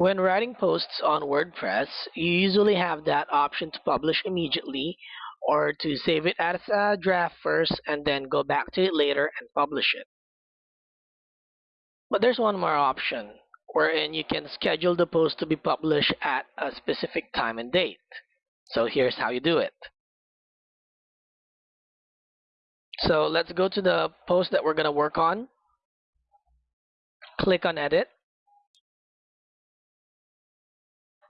When writing posts on WordPress, you usually have that option to publish immediately or to save it as a draft first and then go back to it later and publish it. But there's one more option wherein you can schedule the post to be published at a specific time and date. So here's how you do it. So let's go to the post that we're going to work on. Click on edit.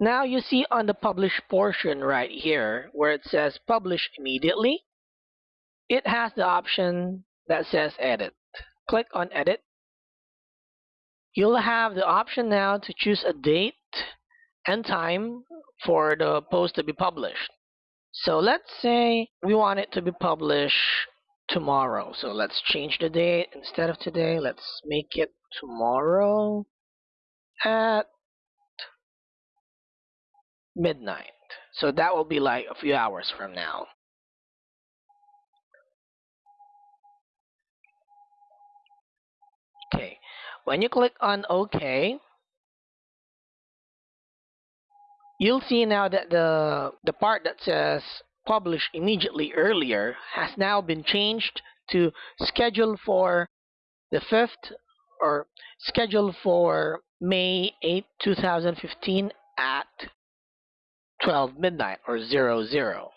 Now you see on the publish portion right here where it says publish immediately, it has the option that says edit. Click on edit. You'll have the option now to choose a date and time for the post to be published. So let's say we want it to be published tomorrow. So let's change the date instead of today. Let's make it tomorrow at midnight. So that will be like a few hours from now. Okay, when you click on OK, you'll see now that the, the part that says publish immediately earlier has now been changed to schedule for the 5th or schedule for May 8, 2015 at 12 midnight or 00. zero.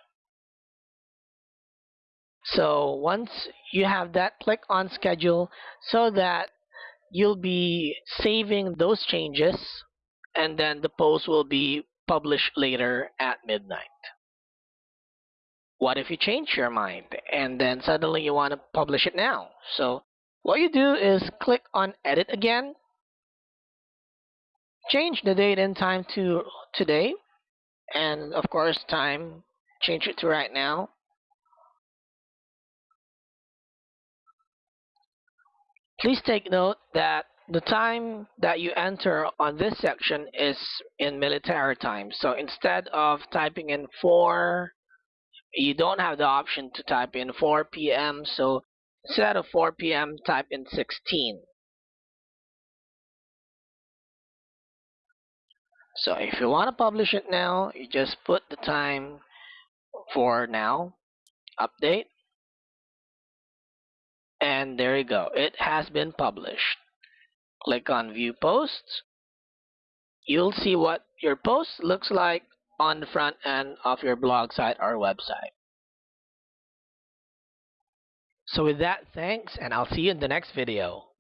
So once you have that, click on schedule so that you'll be saving those changes and then the post will be published later at midnight. What if you change your mind and then suddenly you want to publish it now? So what you do is click on edit again, change the date and time to today and of course time change it to right now please take note that the time that you enter on this section is in military time so instead of typing in 4 you don't have the option to type in 4 p.m. so instead of 4 p.m. type in 16 So if you want to publish it now, you just put the time for now, update, and there you go. It has been published. Click on View Posts. You'll see what your post looks like on the front end of your blog site or website. So with that, thanks, and I'll see you in the next video.